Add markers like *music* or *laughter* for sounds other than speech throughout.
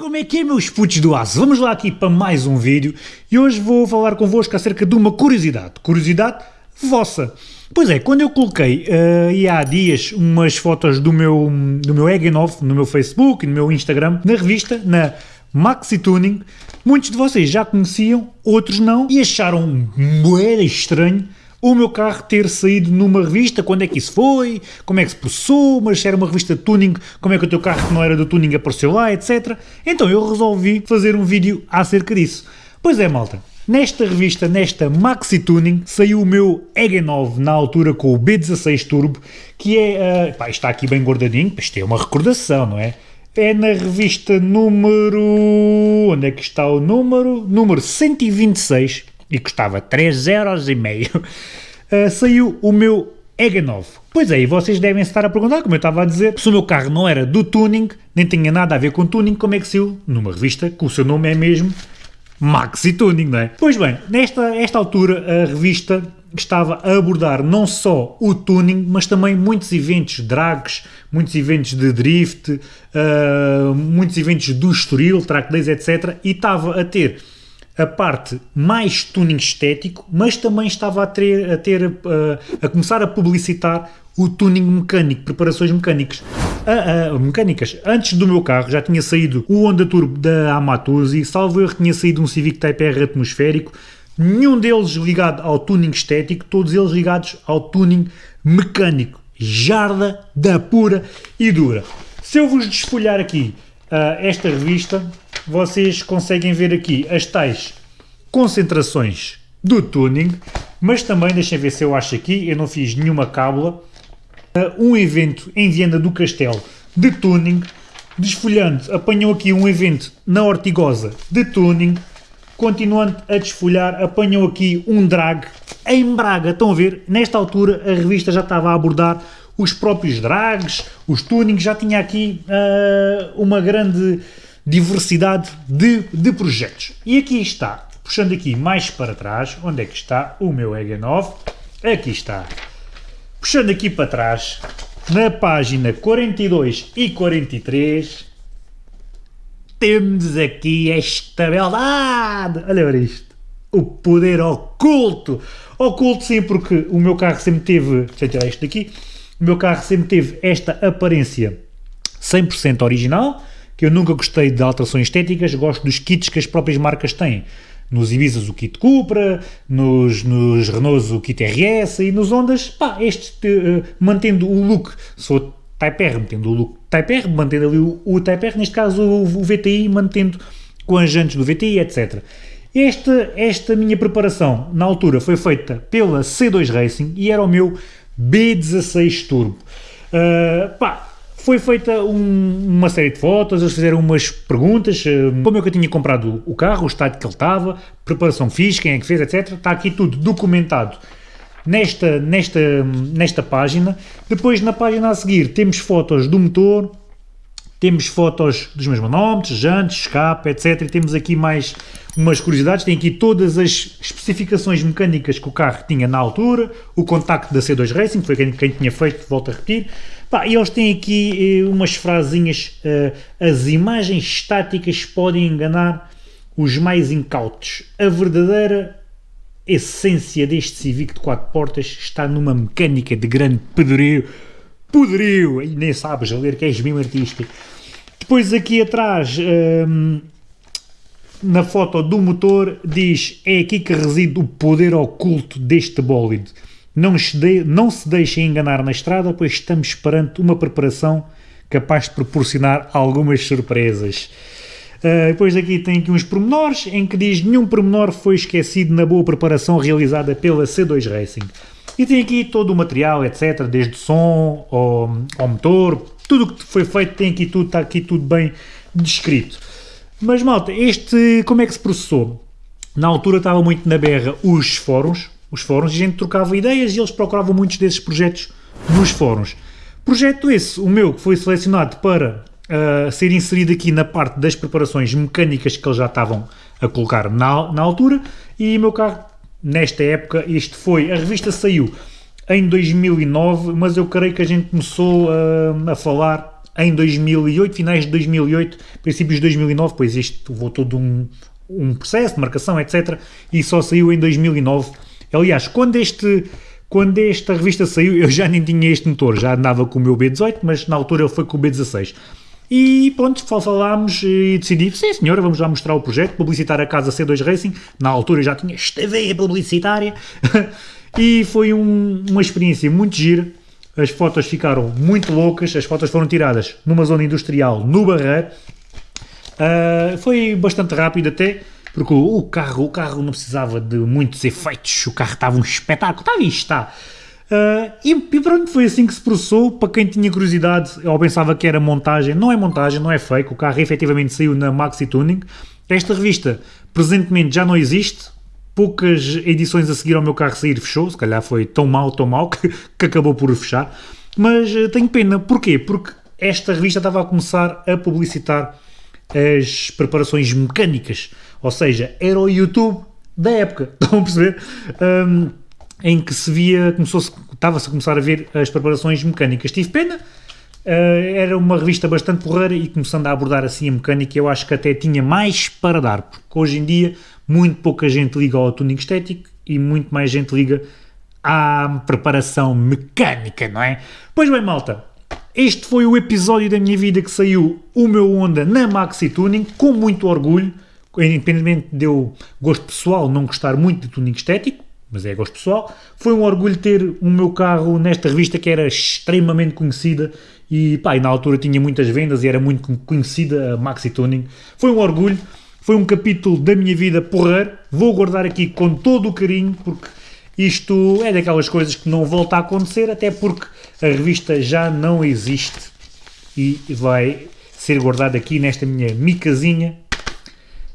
Como é que é, meus putos do aço? Vamos lá aqui para mais um vídeo e hoje vou falar convosco acerca de uma curiosidade. Curiosidade vossa. Pois é, quando eu coloquei uh, há dias umas fotos do meu, do meu Egg9 no meu Facebook no meu Instagram, na revista, na Maxi Tuning, muitos de vocês já conheciam, outros não, e acharam moeda estranho o meu carro ter saído numa revista, quando é que isso foi, como é que se processou, mas se era uma revista de tuning, como é que o teu carro que não era do tuning apareceu lá, etc. Então eu resolvi fazer um vídeo acerca disso. Pois é, malta, Nesta revista, nesta Maxi Tuning, saiu o meu EG9 na altura com o B16 Turbo, que é, uh, pá, está aqui bem guardadinho, isto é uma recordação, não é? É na revista número... onde é que está o número? Número 126, e custava 3,5€, uh, eh, saiu o meu EGA 9. Pois é, e vocês devem estar a perguntar, como eu estava a dizer, se o meu carro não era do tuning, nem tinha nada a ver com tuning, como é que saiu numa revista que o seu nome é mesmo Maxi Tuning, não é? Pois bem, nesta esta altura a revista estava a abordar não só o tuning, mas também muitos eventos drags, muitos eventos de drift, uh, muitos eventos do Estoril, track days, etc. E estava a ter a parte mais tuning estético, mas também estava a ter, a, ter, a, eh, a começar a publicitar o tuning mecânico, preparações mecânicas. A, a, mecânicas. Antes do meu carro já tinha saído o Honda Turbo da Amatuzi, salvo erro tinha saído um Civic Type R atmosférico, nenhum deles ligado ao tuning estético, todos eles ligados ao tuning mecânico. Jarda da pura e dura. Se eu vos desfolhar aqui uh, esta revista, vocês conseguem ver aqui as tais concentrações do tuning, mas também, deixem ver se eu acho aqui, eu não fiz nenhuma cábula, um evento em Viana do Castelo de tuning, desfolhando, apanham aqui um evento na Ortigosa de tuning, continuando a desfolhar, apanham aqui um drag em Braga, estão a ver, nesta altura a revista já estava a abordar os próprios drags, os tunings, já tinha aqui uh, uma grande diversidade de, de projetos. E aqui está, puxando aqui mais para trás, onde é que está o meu EG9? Aqui está. Puxando aqui para trás, na página 42 e 43, temos aqui esta beldade. Olha para isto. O poder oculto. Oculto sim, porque o meu carro sempre teve, deixa eu tirar isto daqui, o meu carro sempre teve esta aparência 100% original, que eu nunca gostei de alterações estéticas, gosto dos kits que as próprias marcas têm. Nos Ibizas o kit Cupra, nos, nos Renaults o kit RS e nos Hondas, pá, este uh, mantendo o look, sou Type R, mantendo o look Type R, mantendo ali o, o Type R, neste caso o, o, VTI, mantendo com as jantes do VTI, etc. Esta, esta minha preparação, na altura, foi feita pela C2 Racing e era o meu B16 Turbo. Uh, pá, foi feita um, uma série de fotos, eles fizeram umas perguntas, uh, como é que eu tinha comprado o carro, o estado que ele estava, preparação fiz, quem é que fez, etc. Está aqui tudo documentado nesta, nesta, nesta página. Depois, na página a seguir, temos fotos do motor, temos fotos dos meus manómetros, jantes, escape, etc. E temos aqui mais umas curiosidades, tem aqui todas as especificações mecânicas que o carro tinha na altura, o contacto da C2 Racing, foi quem, quem tinha feito, volto a repetir. Pá, e eles têm aqui eh, umas frasinhas, eh, as imagens estáticas podem enganar os mais incautos. A verdadeira essência deste Civic de 4 portas está numa mecânica de grande poderio, poderio, e nem sabes ler que és mesmo artista. Depois aqui atrás, hum, na foto do motor, diz é aqui que reside o poder oculto deste bólido. Não se, de, não se deixem enganar na estrada, pois estamos perante uma preparação capaz de proporcionar algumas surpresas. Uh, depois aqui tem aqui uns pormenores, em que diz nenhum pormenor foi esquecido na boa preparação realizada pela C2 Racing. E tem aqui todo o material, etc, desde som ao, ao motor, tudo o que foi feito tem aqui tudo, está aqui tudo bem descrito. Mas malta, este, como é que se processou? Na altura estava muito na berra os fóruns, os fóruns, a gente trocava ideias e eles procuravam muitos desses projetos nos fóruns. Projeto esse, o meu, que foi selecionado para uh, ser inserido aqui na parte das preparações mecânicas que eles já estavam a colocar na, na altura, e meu carro, nesta época, este foi, a revista saiu em 2009, mas eu creio que a gente começou a, a falar em 2008, finais de 2008, princípios de 2009, pois isto levou todo um, um processo de marcação, etc. E só saiu em 2009. Aliás, quando este quando esta revista saiu, eu já nem tinha este motor, já andava com o meu B18, mas na altura ele foi com o B16. E pronto, falámos e decidi, sim senhora, vamos lá mostrar o projeto, publicitar a casa C2 Racing. Na altura já tinha esta veia publicitária. *laughs* e foi um, uma experiência muito gira. As fotos ficaram muito loucas, as fotos foram tiradas numa zona industrial no Barreiro. Uh, foi bastante rápido até, porque o carro, o carro não precisava de muitos efeitos, o carro estava um espetáculo, estava e está. Uh, e, e, pronto, foi assim que se processou. Para quem tinha curiosidade ou pensava que era montagem, não é montagem, não é fake. O carro efetivamente saiu na Maxi Tuning. Esta revista presentemente já não existe. Poucas edições a seguir ao meu carro sair fechou. Se calhar foi tão mal, tão mal que, que acabou por fechar. Mas uh, tenho pena. Porquê? Porque esta revista estava a começar a publicitar as preparações mecânicas. Ou seja, era o YouTube da época. *laughs* Estão a perceber? Um, em que se via, começou-se, estava-se a começar a ver as preparações mecânicas. Tive pena, uh, era uma revista bastante porreira e começando a abordar assim a mecânica, eu acho que até tinha mais para dar, porque hoje em dia muito pouca gente liga ao tuning estético e muito mais gente liga à preparação mecânica, não é? Pois bem, malta, este foi o episódio da minha vida que saiu o meu Honda na Maxi Tuning, com muito orgulho, independentemente de eu, gosto pessoal, não gostar muito de tuning estético, mas é gosto pessoal. Foi um orgulho ter o meu carro nesta revista que era extremamente conhecida e, pá, e na altura tinha muitas vendas e era muito conhecida a Maxi Tuning. Foi um orgulho, foi um capítulo da minha vida porrer. Vou guardar aqui com todo o carinho porque isto é daquelas coisas que não volta a acontecer, até porque a revista já não existe e vai ser guardada aqui nesta minha micazinha.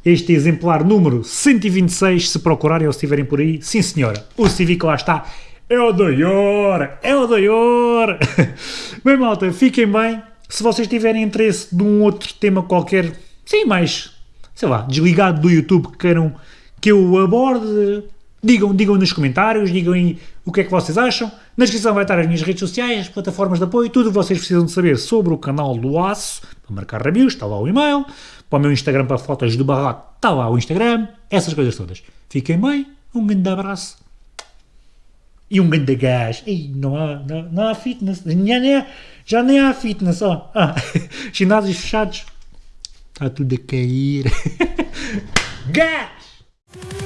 Este exemplar número 126, se procurarem ou se estiverem por aí, sim senhora, o Civic lá está, é o doior, é o doior. *laughs* bem malta, fiquem bem, se vocês tiverem interesse de um outro tema qualquer, sim, mais, sei lá, desligado do YouTube que queiram que eu aborde, digam, digam nos comentários, digam aí o que é que vocês acham. Na descrição vai estar as minhas redes sociais, as plataformas de apoio, tudo o que vocês precisam de saber sobre o canal do Aço, para marcar reviews, está lá o e-mail para o meu Instagram para fotos do barraco, está lá o Instagram, essas coisas todas. Fiquem bem, um grande abraço e um grande gás. Ei, não há, não, não há fitness, já nem há, já nem há fitness, ó. Ah, *laughs* ginásios fechados, está tudo a cair. *laughs* gás!